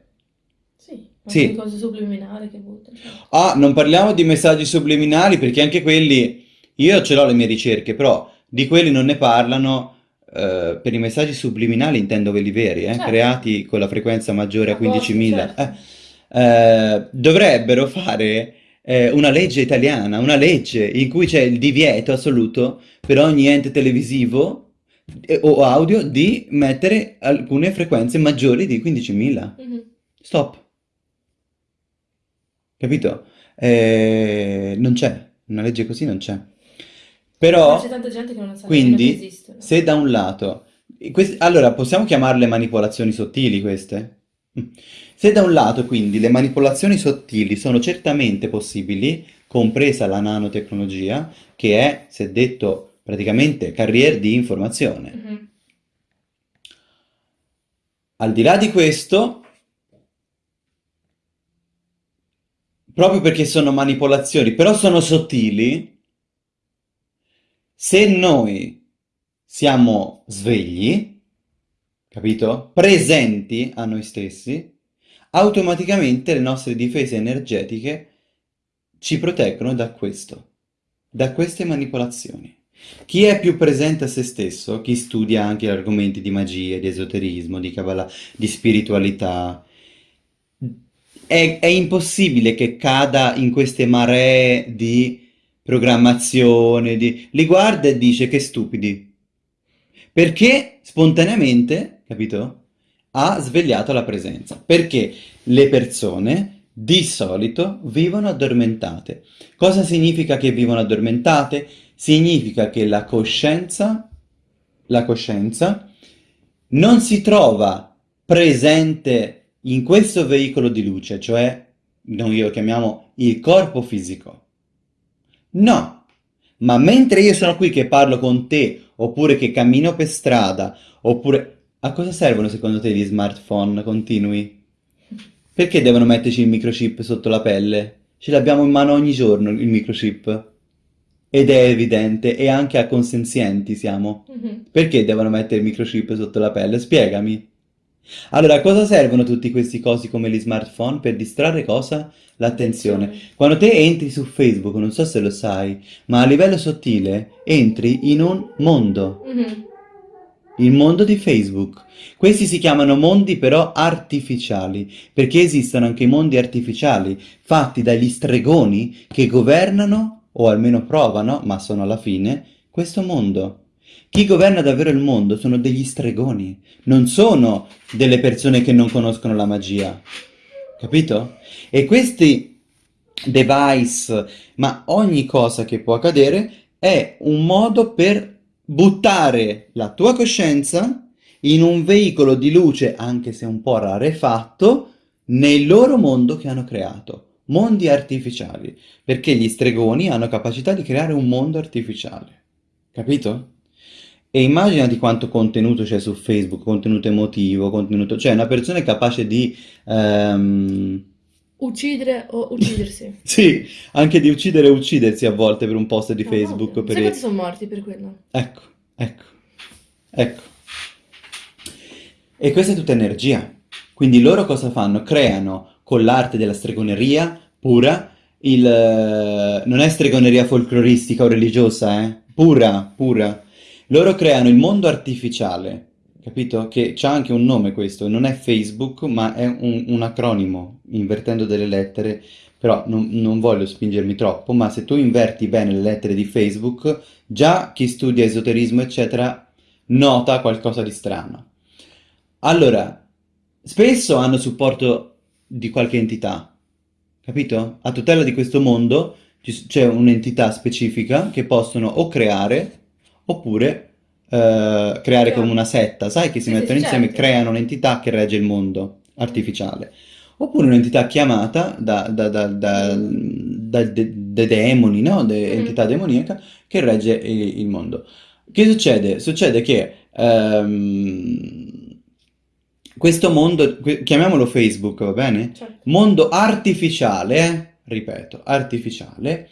Sì, anche Sì. cose subliminali che buttano. certo. Ah, non parliamo di messaggi subliminali perché anche quelli, io ce l'ho le mie ricerche, però di quelli non ne parlano. eh, per i messaggi subliminali intendo quelli veri, eh, Certo. creati con la frequenza maggiore a A posto, 15.000. certo. Eh, eh, dovrebbero fare eh, una legge italiana, una legge in cui c'è il divieto assoluto per ogni ente televisivo eh, o audio di mettere alcune frequenze maggiori di 15.000. Mhm. Stop. Capito? Eh, non c'è, una legge così non c'è. Però, c'è tanta gente che non sa nemmeno che quindi, esistono. se da un lato... quest- allora, possiamo chiamarle manipolazioni sottili queste? Mm. Se da un lato quindi le manipolazioni sottili sono certamente possibili, compresa la nanotecnologia, che è, si è detto, praticamente carriere di informazione. Mhm. Al di là di questo, proprio perché sono manipolazioni, però sono sottili, se noi siamo svegli, capito? Presenti a noi stessi, automaticamente le nostre difese energetiche ci proteggono da questo, da queste manipolazioni. Chi è più presente a se stesso, chi studia anche argomenti di magia, di esoterismo, di Kabbalah, di spiritualità, è, è impossibile che cada in queste maree di programmazione, di... li guarda e dice che stupidi. Perché spontaneamente, capito? Ha svegliato la presenza. Perché le persone di solito vivono addormentate. Cosa significa che vivono addormentate? Significa che la coscienza, la coscienza non si trova presente in questo veicolo di luce, cioè noi lo chiamiamo il corpo fisico. No, ma mentre io sono qui che parlo con te, oppure che cammino per strada, oppure... A cosa servono secondo te gli smartphone continui? Perché devono metterci il microchip sotto la pelle? Ce l'abbiamo in mano ogni giorno il microchip. Ed è evidente, e anche a consenzienti siamo. Mhm. Perché devono mettere il microchip sotto la pelle? Spiegami. Allora, a cosa servono tutti questi cosi come gli smartphone? Per distrarre cosa? L'attenzione. Attenzione. Quando te entri su Facebook, non so se lo sai, ma a livello sottile entri in un mondo, Mhm. Il mondo di Facebook. Questi si chiamano mondi però artificiali, perché esistono anche i mondi artificiali, fatti dagli stregoni che governano, o almeno provano, ma sono alla fine, questo mondo. Chi governa davvero il mondo sono degli stregoni, non sono delle persone che non conoscono la magia. Capito? E questi device, ma ogni cosa che può accadere, è un modo per buttare la tua coscienza in un veicolo di luce, anche se un po' rarefatto, nel loro mondo che hanno creato. Mondi artificiali, perché gli stregoni hanno capacità di creare un mondo artificiale. Capito? E immaginati quanto contenuto c'è su Facebook, contenuto emotivo, contenuto... Cioè, una persona è capace di... ehm, Uccidere o uccidersi. Sì, anche di uccidere e uccidersi a volte per un post di Ah, Facebook. ovvio. Per... Sai quanti sono morti per quello? Ecco, ecco, ecco. E questa è tutta energia. Quindi loro cosa fanno? Creano con l'arte della stregoneria pura, il... eh, non è stregoneria folcloristica o religiosa, eh? Pura, pura. Loro creano il mondo artificiale, capito? Che c'ha anche un nome questo, non è Facebook, ma è un, un acronimo, invertendo delle lettere, però non, non voglio spingermi troppo, ma se tu inverti bene le lettere di Facebook, già chi studia esoterismo, eccetera, nota qualcosa di strano. Allora, spesso hanno supporto di qualche entità, capito? A tutela di questo mondo c'è un'entità specifica che possono o creare oppure eh, creare come una setta, sai che si mettono insieme e certo. creano un'entità che regge il mondo artificiale. Oppure un'entità chiamata da, da- da- da- dai de- dai demoni, no? De- Mhm. entità demoniaca che regge il, il mondo. Che succede? Succede che ehm, questo mondo, chiamiamolo Facebook, va bene? Certo. Mondo artificiale, ripeto, artificiale,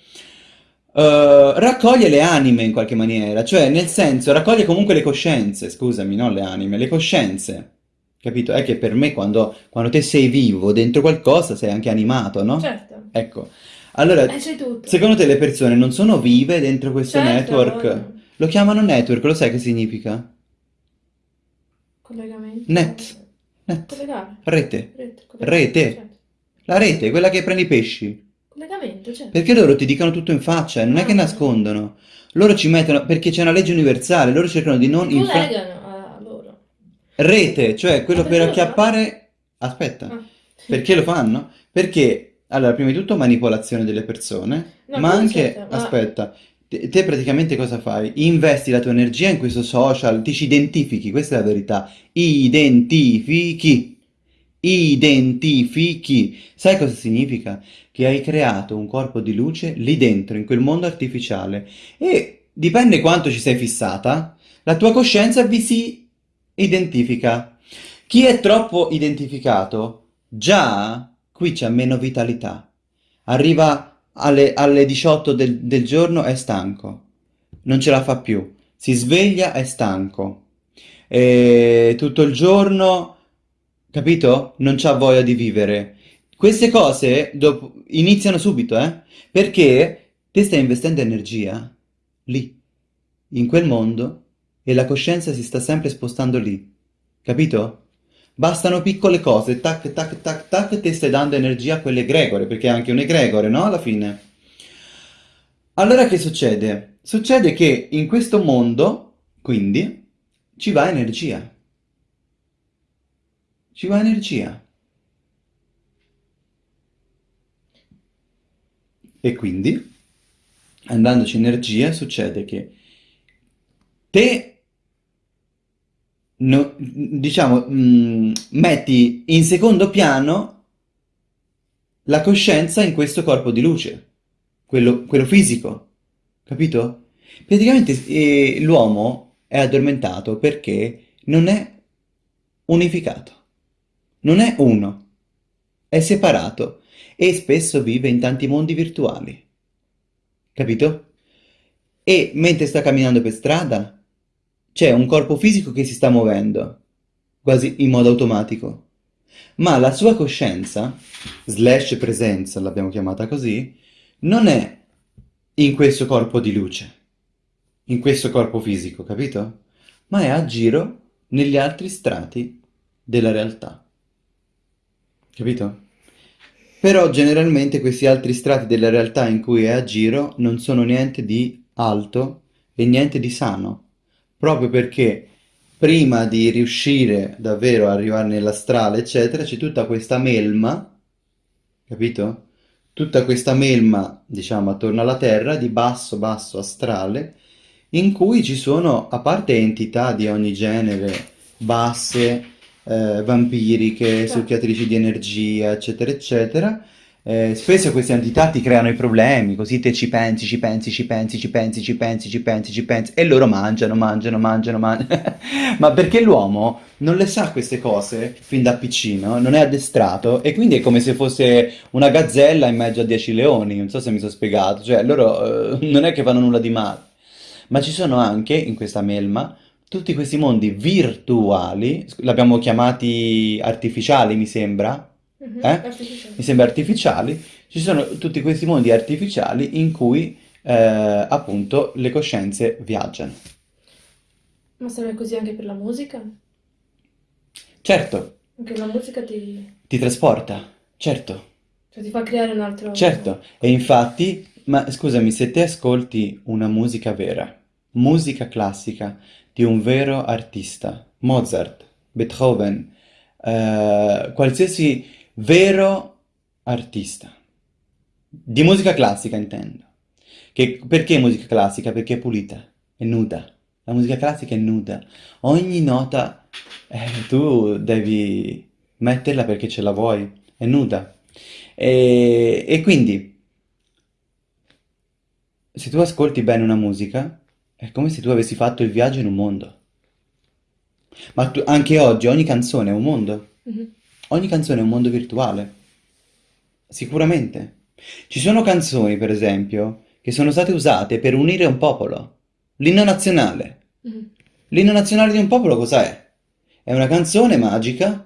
eh, raccoglie le anime in qualche maniera, cioè nel senso raccoglie comunque le coscienze, scusami, non le anime, le coscienze, capito? È che per me quando, quando te sei vivo dentro qualcosa sei anche animato, no? Certo. Ecco, allora, Eh, secondo te le persone non sono vive dentro questo Certo, network? Lo chiamano network, lo sai che significa? Collegamento. Net, net, Collegare. rete, Rete. Rete. Certo. la rete, quella che prende i pesci. Collegamento, certo. Perché loro ti dicono tutto in faccia, non è che Ah. nascondono. Loro ci mettono, perché c'è una legge universale, loro cercano di non collegano a loro. Rete, cioè quello per acchiappare... Aspetta, Ah. perché lo fanno? Perché, allora, prima di tutto manipolazione delle persone, No, ma anche, certo, ma- aspetta, te, te praticamente cosa fai? Investi la tua energia in questo social, ti ci identifichi, questa è la verità, identifichi, identifichi. Sai cosa significa? Che hai creato un corpo di luce lì dentro, in quel mondo artificiale. E dipende quanto ci sei fissata, la tua coscienza vi si identifica. Chi è troppo identificato, già qui c'è meno vitalità. Arriva alle, alle 18 del, del giorno, è stanco, non ce la fa più. Si sveglia, è stanco. E tutto il giorno capito? Non c'ha voglia di vivere. Queste cose dopo, iniziano subito, eh? Perché te stai investendo energia lì, in quel mondo, e la coscienza si sta sempre spostando lì, capito? Bastano piccole cose, tac, tac, tac, tac, te stai dando energia a quelle egregore, perché è anche un egregore, no? Alla fine. Allora che succede? Succede che in questo mondo, quindi, ci va energia ci va energia. E quindi, andandoci energia, succede che te, no, diciamo, mh, mm, metti in secondo piano la coscienza in questo corpo di luce, quello, quello fisico, capito? Praticamente eh, l'uomo è addormentato perché non è unificato. Non è uno, è separato e spesso vive in tanti mondi virtuali. Capito? E mentre sta camminando per strada c'è un corpo fisico che si sta muovendo, quasi in modo automatico. Ma la sua coscienza, slash presenza, l'abbiamo chiamata così, non è in questo corpo di luce, in questo corpo fisico, capito? Ma è a giro negli altri strati della realtà. Capito? Però generalmente questi altri strati della realtà in cui è a giro non sono niente di alto e niente di sano, proprio perché prima di riuscire davvero a arrivare nell'astrale, eccetera, c'è tutta questa melma, capito? Tutta questa melma, diciamo, attorno alla Terra, di basso, basso astrale, in cui ci sono, a parte entità di ogni genere, basse, eh, vampiriche, succhiatrici di energia, eccetera, eccetera. Eh, spesso queste entità ti creano i problemi, così te ci pensi, ci pensi, ci pensi, ci pensi, ci pensi, ci pensi, ci pensi, e loro mangiano, mangiano, mangiano, mangiano. Ma perché l'uomo non le sa queste cose fin da piccino, non è addestrato, e quindi è come se fosse una gazzella in mezzo a dieci leoni, non so se mi sono spiegato, cioè loro eh, non è che fanno nulla di male. Ma ci sono anche, in questa melma, tutti questi mondi virtuali, l'abbiamo chiamati artificiali mi sembra, Mhm, eh? artificiale. Mi sembra artificiali, ci sono tutti questi mondi artificiali in cui eh, appunto le coscienze viaggiano. Ma serve così anche per la musica? Certo, Anche la musica ti, ti trasporta, certo, cioè, ti fa creare un altro... certo. E infatti, ma scusami, se te ascolti una musica vera, musica classica di un vero artista, Mozart, Beethoven, eh, qualsiasi vero artista, di musica classica intendo. Che, perché musica classica? Perché è pulita, è nuda. La musica classica è nuda. Ogni nota eh, tu devi metterla perché ce la vuoi, è nuda. E, e quindi, se tu ascolti bene una musica, è come se tu avessi fatto il viaggio in un mondo. Ma tu- anche oggi ogni canzone è un mondo. Mhm. Ogni canzone è un mondo virtuale. Sicuramente. Ci sono canzoni, per esempio, che sono state usate per unire un popolo. L'inno nazionale. Mhm. L'inno nazionale di un popolo cos'è? È una canzone magica.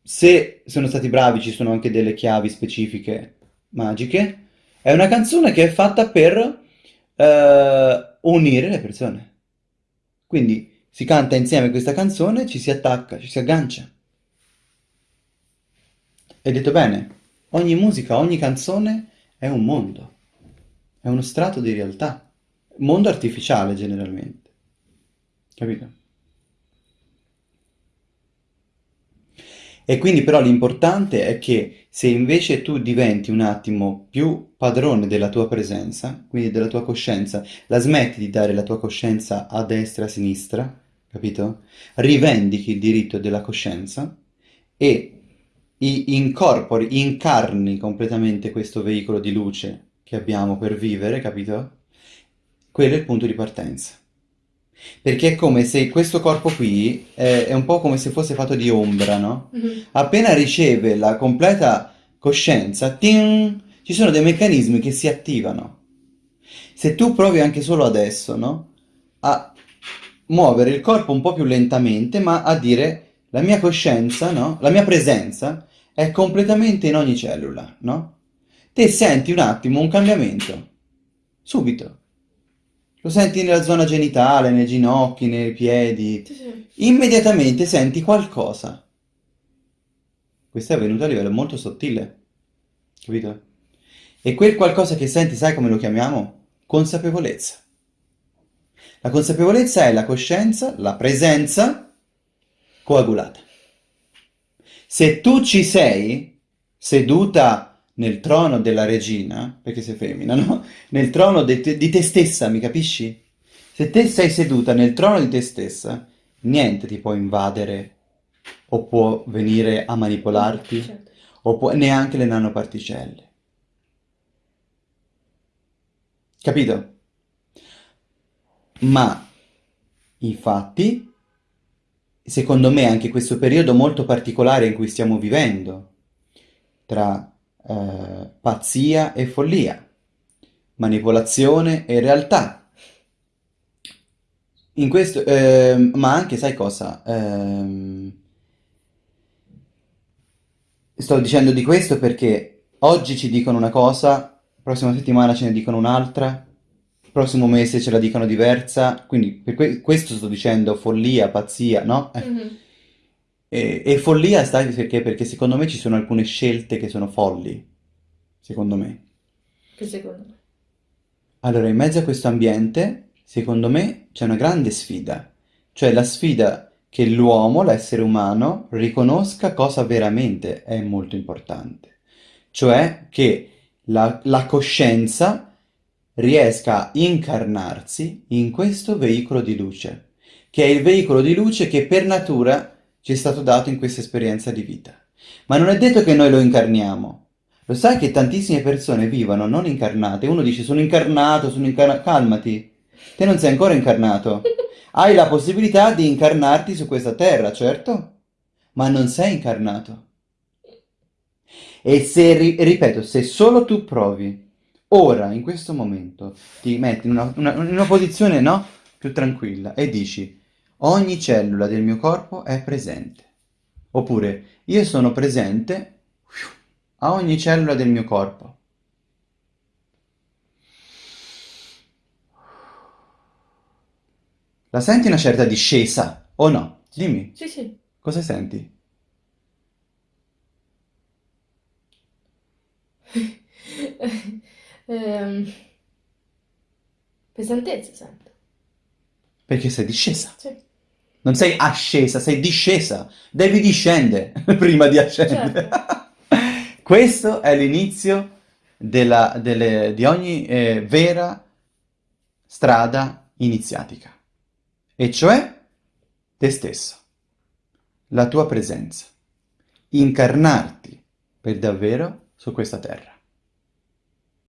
Se sono stati bravi, ci sono anche delle chiavi specifiche magiche. È una canzone che è fatta per eh, unire le persone. Quindi si canta insieme questa canzone, ci si attacca, ci si aggancia. Hai detto bene, ogni musica, ogni canzone è un mondo, è uno strato di realtà, mondo artificiale generalmente, capito? E quindi però l'importante è che se invece tu diventi un attimo più padrone della tua presenza, quindi della tua coscienza, la smetti di dare la tua coscienza a destra e a sinistra, capito? Rivendichi il diritto della coscienza e incorpori, incarni completamente questo veicolo di luce che abbiamo per vivere, capito? Quello è il punto di partenza. Perché è come se questo corpo qui è, è un po' come se fosse fatto di ombra, no? Mhm. Appena riceve la completa coscienza, ting, ci sono dei meccanismi che si attivano. Se tu provi anche solo adesso, no? A muovere il corpo un po' più lentamente, ma a dire la mia coscienza, no? La mia presenza è completamente in ogni cellula, no? Te senti un attimo un cambiamento, subito. Lo senti nella zona genitale, nei ginocchi, nei piedi. Sì, sì. Immediatamente senti qualcosa. Questo è avvenuto a livello molto sottile, capito? E quel qualcosa che senti, sai come lo chiamiamo? Consapevolezza. La consapevolezza è la coscienza, la presenza coagulata. Se tu ci sei seduta nel trono della regina, perché sei femmina, no? Nel trono te- di te stessa, mi capisci? Se te sei seduta nel trono di te stessa, niente ti può invadere o può venire a manipolarti, Certo. o può- neanche le nanoparticelle. Capito? Ma infatti, secondo me, anche questo periodo molto particolare in cui stiamo vivendo, tra eh, pazzia e follia, manipolazione e realtà, in questo, ehm, ma anche, sai cosa? Ehm, sto dicendo di questo perché oggi ci dicono una cosa, prossima settimana ce ne dicono un'altra, prossimo mese ce la dicono diversa, quindi per que- questo sto dicendo follia, pazzia, no? Eh. Mhm. E, e follia sta perché? Perché secondo me ci sono alcune scelte che sono folli, secondo me. Che secondo me. Allora, in mezzo a questo ambiente, secondo me, c'è una grande sfida, cioè la sfida che l'uomo, l'essere umano, riconosca cosa veramente è molto importante, cioè che la, la coscienza riesca a incarnarsi in questo veicolo di luce, che è il veicolo di luce che per natura ci è stato dato in questa esperienza di vita. Ma non è detto che noi lo incarniamo. Lo sai che tantissime persone vivono non incarnate? Uno dice sono incarnato, sono incarnato. Calmati, te non sei ancora incarnato. Hai la possibilità di incarnarti su questa terra, certo, ma non sei incarnato. E se, ri- ripeto, se solo tu provi, ora, in questo momento, ti metti in una, una- in una posizione, no? Più tranquilla e dici, ogni cellula del mio corpo è presente. Oppure, io sono presente a ogni cellula del mio corpo. La senti una certa discesa o no? Dimmi, Sì, sì. cosa senti? Ehm, pesantezza sento. Perché sei discesa. Sì. Non sei ascesa, sei discesa. Devi discendere prima di ascendere. Questo è l'inizio della- delle- di ogni eh, vera strada iniziatica. E cioè te stesso, la tua presenza, incarnarti per davvero su questa terra.